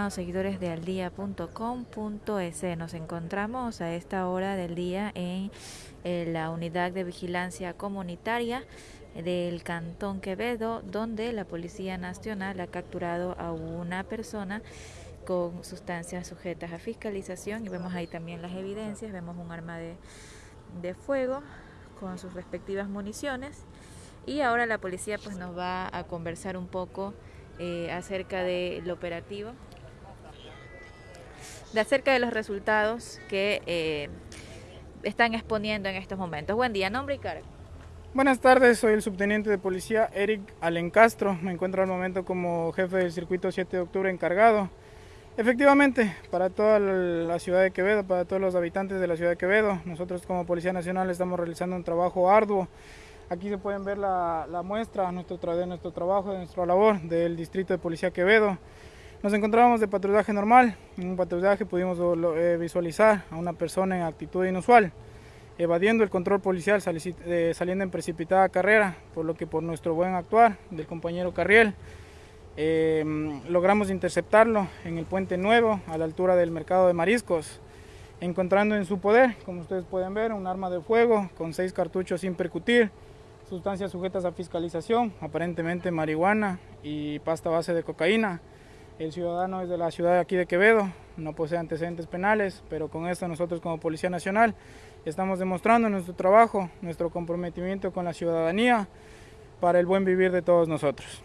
estimados seguidores de aldía.com.es. Nos encontramos a esta hora del día en, la unidad de vigilancia comunitaria del Cantón Quevedo, donde la Policía Nacional ha capturado a una persona con sustancias sujetas a fiscalización. Y vemos ahí también las evidencias, vemos un arma de, de fuego con sus respectivas municiones. Y ahora la policía pues nos va a conversar un poco eh, acerca del operativo, de acerca de los resultados que eh, están exponiendo en estos momentos. Buen día, nombre y cargo. Buenas tardes, soy el subteniente de policía Eric Alencastro. Me encuentro al momento como jefe del circuito 7 de octubre encargado. Efectivamente, para toda la ciudad de Quevedo, para todos los habitantes de la ciudad de Quevedo, nosotros como Policía Nacional estamos realizando un trabajo arduo Aquí se pueden ver la, muestra nuestro, de nuestro trabajo, de nuestra labor del Distrito de Policía Quevedo. Nos encontrábamos de patrullaje normal. En un patrullaje pudimos eh, visualizar a una persona en actitud inusual, evadiendo el control policial, eh, saliendo en precipitada carrera, por lo que por nuestro buen actuar del compañero Carriel, eh, logramos interceptarlo en el Puente Nuevo, a la altura del Mercado de Mariscos, encontrando en su poder, como ustedes pueden ver, un arma de fuego con seis cartuchos sin percutir, sustancias sujetas a fiscalización, aparentemente marihuana y pasta base de cocaína. El ciudadano es de la ciudad de aquí de Quevedo, no posee antecedentes penales, pero con esto nosotros como Policía Nacional estamos demostrando nuestro trabajo, nuestro comprometimiento con la ciudadanía para el buen vivir de todos nosotros.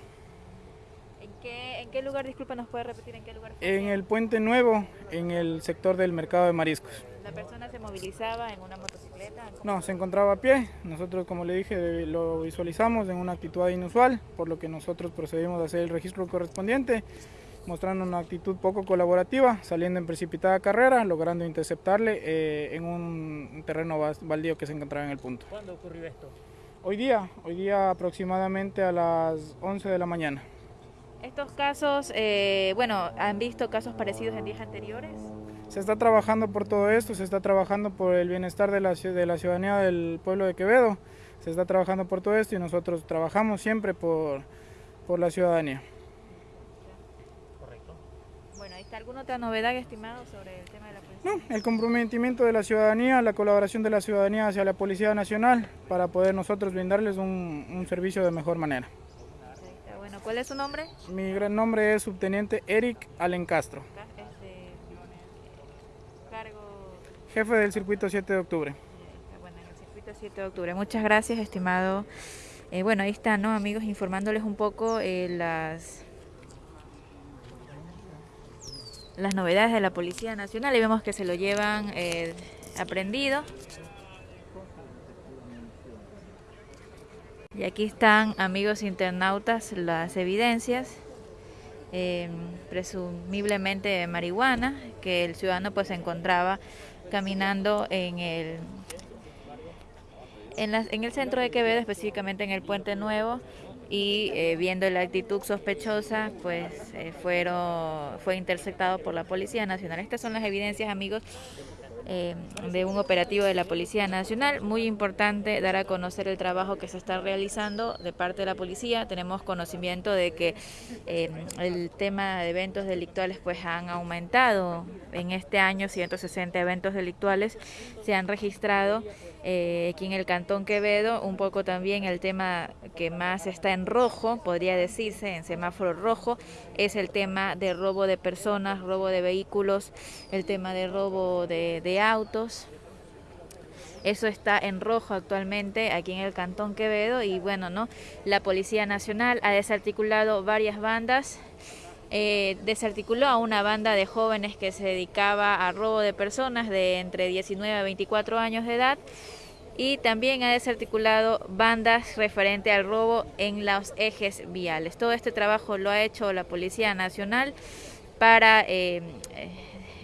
¿En qué, lugar, disculpa, nos puede repetir en qué lugar? En el Puente Nuevo, en el sector del mercado de mariscos. ¿La persona se movilizaba en una motocicleta? No, se encontraba a pie. Nosotros, como le dije, lo visualizamos en una actitud inusual, por lo que nosotros procedimos a hacer el registro correspondiente, mostrando una actitud poco colaborativa, saliendo en precipitada carrera, logrando interceptarle eh, en un terreno baldío que se encontraba en el punto. ¿Cuándo ocurrió esto? Hoy día, hoy día aproximadamente a las 11 de la mañana. ¿Estos casos, eh, bueno, han visto casos parecidos en días anteriores? Se está trabajando por todo esto, se está trabajando por el bienestar de la, de la ciudadanía del pueblo de Quevedo, se está trabajando por todo esto y nosotros trabajamos siempre por, por la ciudadanía. ¿Está alguna otra novedad, estimado, sobre el tema de la policía? No, el comprometimiento de la ciudadanía, la colaboración de la ciudadanía hacia la Policía Nacional para poder nosotros brindarles un, un servicio de mejor manera. Bueno, ¿cuál es su nombre? Mi gran nombre es Subteniente Eric Alencastro. Jefe del circuito 7 de octubre. Bueno, en el circuito 7 de octubre. Muchas gracias, estimado. Eh, bueno, ahí están, ¿no, amigos? Informándoles un poco eh, las las novedades de la Policía Nacional y vemos que se lo llevan eh, aprendido. Y aquí están, amigos internautas, las evidencias, presumiblemente de marihuana, que el ciudadano pues se encontraba caminando en el, en, en el centro de Quevedo, específicamente en el Puente Nuevo, y eh, viendo la actitud sospechosa, pues eh, fueron, fue interceptado por la Policía Nacional. Estas son las evidencias, amigos, eh, de un operativo de la Policía Nacional. Muy importante dar a conocer el trabajo que se está realizando de parte de la policía. Tenemos conocimiento de que eh, el tema de eventos delictuales pues han aumentado. En este año 160 eventos delictuales se han registrado eh, aquí en el Cantón Quevedo, un poco también el tema que más está en rojo, podría decirse, en semáforo rojo, es el tema de robo de personas, robo de vehículos, el tema de robo de, de autos. Eso está en rojo actualmente aquí en el Cantón Quevedo y bueno, ¿no? La Policía Nacional ha desarticulado varias bandas eh, desarticuló a una banda de jóvenes que se dedicaba a robo de personas de entre 19 a 24 años de edad y también ha desarticulado bandas referente al robo en los ejes viales. Todo este trabajo lo ha hecho la Policía Nacional para eh,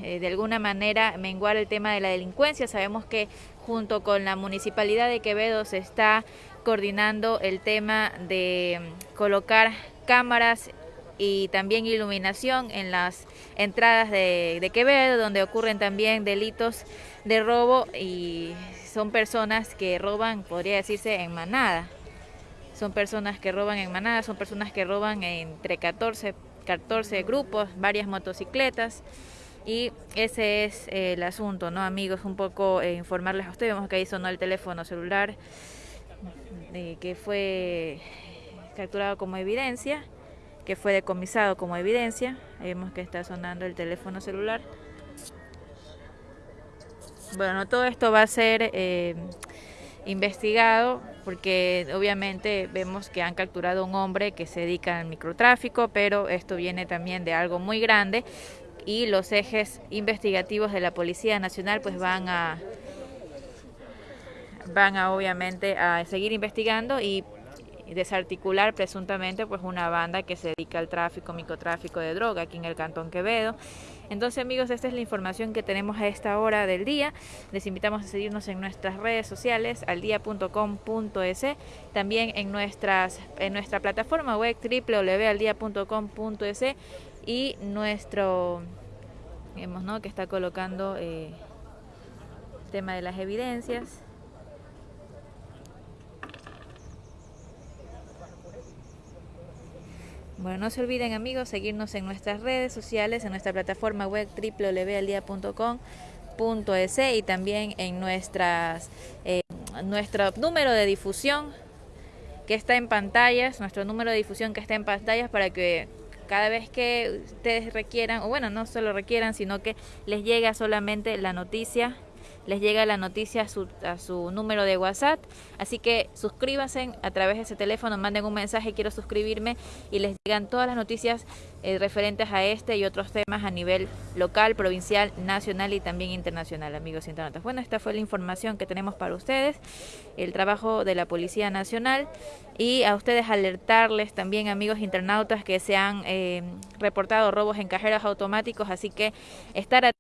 eh, de alguna manera menguar el tema de la delincuencia. Sabemos que junto con la Municipalidad de Quevedo se está coordinando el tema de colocar cámaras y también iluminación en las entradas de, Quevedo, donde ocurren también delitos de robo y son personas que roban, podría decirse, en manada. Son personas que roban en manada, son personas que roban entre 14 14 grupos, varias motocicletas. Y ese es eh, el asunto, ¿no, amigos? Un poco eh, informarles a ustedes. Vemos que ahí sonó el teléfono celular que fue capturado como evidencia, que fue decomisado como evidencia. vemos que está sonando el teléfono celular. Bueno, todo esto va a ser eh, investigado porque obviamente vemos que han capturado a un hombre que se dedica al microtráfico, pero esto viene también de algo muy grande y los ejes investigativos de la Policía Nacional pues van a van a obviamente a seguir investigando y desarticular presuntamente pues una banda que se dedica al tráfico, microtráfico de droga aquí en el Cantón Quevedo. Entonces amigos, esta es la información que tenemos a esta hora del día. Les invitamos a seguirnos en nuestras redes sociales, aldia.com.es, también en, nuestras, en nuestra plataforma web www.aldia.com.es y nuestro, vemos, ¿no? que está colocando eh, tema de las evidencias. Bueno, no se olviden amigos seguirnos en nuestras redes sociales, en nuestra plataforma web www.aldia.com.es y también en nuestras, eh, nuestro número de difusión que está en pantallas, nuestro número de difusión que está en pantallas para que cada vez que ustedes requieran, o bueno, no solo requieran, sino que les llegue solamente la noticia les llega la noticia a su, a su número de WhatsApp. Así que suscríbanse a través de ese teléfono, manden un mensaje, quiero suscribirme y les llegan todas las noticias eh, referentes a este y otros temas a nivel local, provincial, nacional y también internacional, amigos internautas. Bueno, esta fue la información que tenemos para ustedes, el trabajo de la Policía Nacional y a ustedes alertarles también, amigos internautas, que se han eh, reportado robos en cajeros automáticos, así que estar